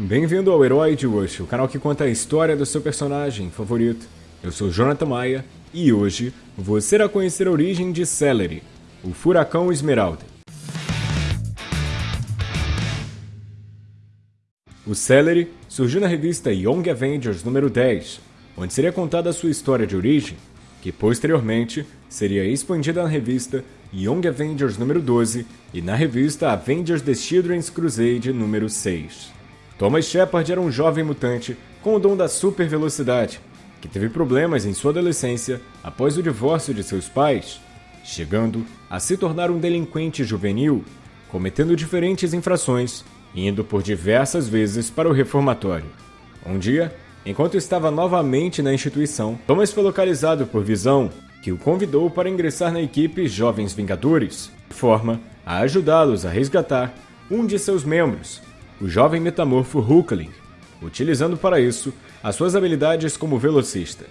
Bem-vindo ao Herói de hoje, o canal que conta a história do seu personagem favorito. Eu sou Jonathan Maia e hoje você irá conhecer a origem de Celery, o Furacão Esmeralda. O Celery surgiu na revista Young Avengers número 10, onde seria contada a sua história de origem, que posteriormente seria expandida na revista Young Avengers número 12 e na revista Avengers The Children's Crusade número 6. Thomas Shepard era um jovem mutante com o dom da super velocidade, que teve problemas em sua adolescência após o divórcio de seus pais, chegando a se tornar um delinquente juvenil, cometendo diferentes infrações, indo por diversas vezes para o reformatório. Um dia, enquanto estava novamente na instituição, Thomas foi localizado por Visão, que o convidou para ingressar na equipe Jovens Vingadores, de forma a ajudá-los a resgatar um de seus membros, o jovem metamorfo Hulkling, utilizando para isso as suas habilidades como velocista.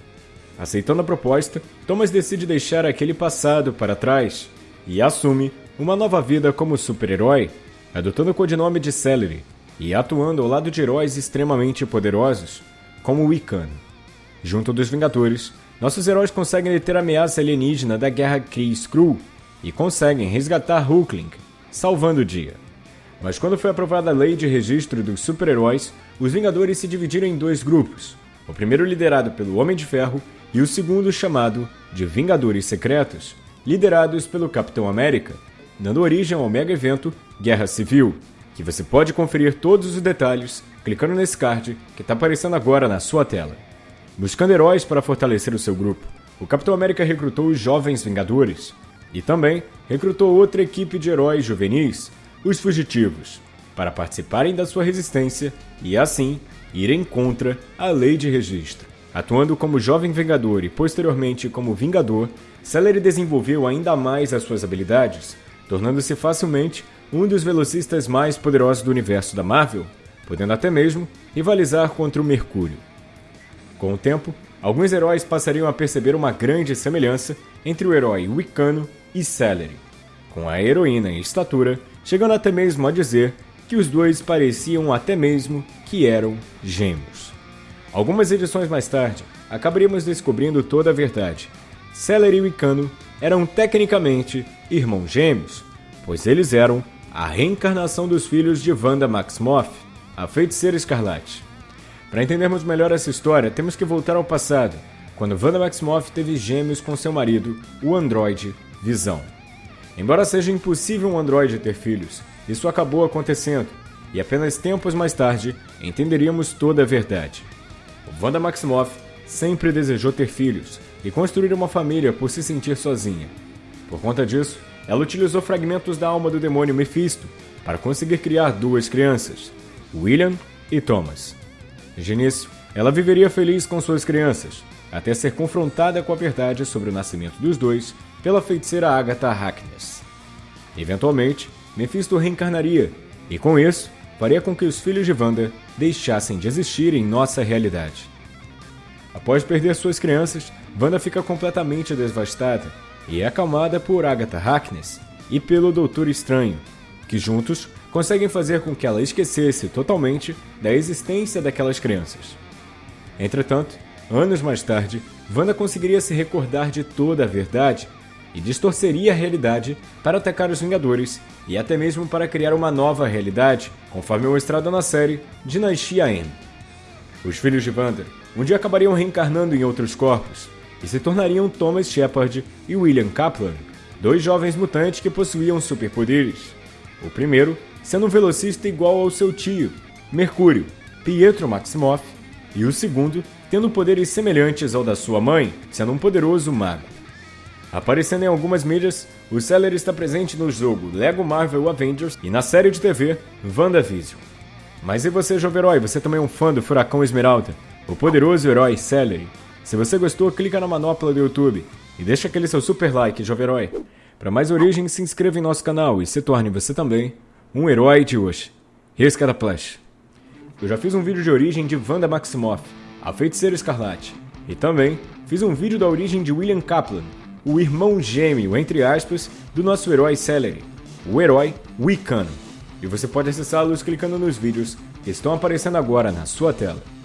Aceitando a proposta, Thomas decide deixar aquele passado para trás e assume uma nova vida como super-herói, adotando o codinome de Celery e atuando ao lado de heróis extremamente poderosos, como Wiccan. Junto dos Vingadores, nossos heróis conseguem deter a ameaça alienígena da Guerra Kree-Skrull e conseguem resgatar Hulkling, salvando o dia. Mas quando foi aprovada a lei de registro dos super-heróis, os Vingadores se dividiram em dois grupos. O primeiro liderado pelo Homem de Ferro e o segundo chamado de Vingadores Secretos, liderados pelo Capitão América, dando origem ao mega evento Guerra Civil, que você pode conferir todos os detalhes clicando nesse card que está aparecendo agora na sua tela. Buscando heróis para fortalecer o seu grupo, o Capitão América recrutou os Jovens Vingadores e também recrutou outra equipe de heróis juvenis os fugitivos, para participarem da sua resistência e, assim, irem contra a lei de registro. Atuando como jovem Vingador e posteriormente como Vingador, Celery desenvolveu ainda mais as suas habilidades, tornando-se facilmente um dos velocistas mais poderosos do universo da Marvel, podendo até mesmo rivalizar contra o Mercúrio. Com o tempo, alguns heróis passariam a perceber uma grande semelhança entre o herói Wicano e Celery, com a heroína em estatura chegando até mesmo a dizer que os dois pareciam até mesmo que eram gêmeos. Algumas edições mais tarde, acabaríamos descobrindo toda a verdade. Celery e Wicano eram tecnicamente irmãos gêmeos, pois eles eram a reencarnação dos filhos de Wanda Maximoff, a feiticeira escarlate. Para entendermos melhor essa história, temos que voltar ao passado, quando Wanda Maximoff teve gêmeos com seu marido, o androide Visão. Embora seja impossível um androide ter filhos, isso acabou acontecendo, e apenas tempos mais tarde entenderíamos toda a verdade. Wanda Maximoff sempre desejou ter filhos e construir uma família por se sentir sozinha. Por conta disso, ela utilizou fragmentos da alma do demônio Mephisto para conseguir criar duas crianças, William e Thomas. De início, ela viveria feliz com suas crianças, até ser confrontada com a verdade sobre o nascimento dos dois pela feiticeira Agatha Harkness. Eventualmente, Mephisto reencarnaria, e com isso, faria com que os filhos de Wanda deixassem de existir em nossa realidade. Após perder suas crianças, Wanda fica completamente devastada e é acalmada por Agatha Harkness e pelo Doutor Estranho, que juntos conseguem fazer com que ela esquecesse totalmente da existência daquelas crianças. Entretanto, anos mais tarde, Wanda conseguiria se recordar de toda a verdade e distorceria a realidade para atacar os Vingadores e até mesmo para criar uma nova realidade, conforme mostrado na série Dinastia M. Os filhos de Wanda um dia acabariam reencarnando em outros corpos e se tornariam Thomas Shepard e William Kaplan, dois jovens mutantes que possuíam superpoderes. O primeiro sendo um velocista igual ao seu tio, Mercúrio, Pietro Maximoff, e o segundo tendo poderes semelhantes ao da sua mãe, sendo um poderoso mago. Aparecendo em algumas mídias, o Seller está presente no jogo Lego Marvel Avengers e na série de TV WandaVision. Mas e você, jovem herói? Você também é um fã do Furacão Esmeralda? O poderoso herói Celery? Se você gostou, clica na manopla do YouTube e deixa aquele seu super like, jovem herói. Para mais origens, se inscreva em nosso canal e se torne você também um herói de hoje. Esse Flash. Eu já fiz um vídeo de origem de Wanda Maximoff, a feiticeira escarlate, e também fiz um vídeo da origem de William Kaplan, o irmão gêmeo, entre aspas, do nosso herói Celery, o herói Wiccan. E você pode acessá-los clicando nos vídeos que estão aparecendo agora na sua tela.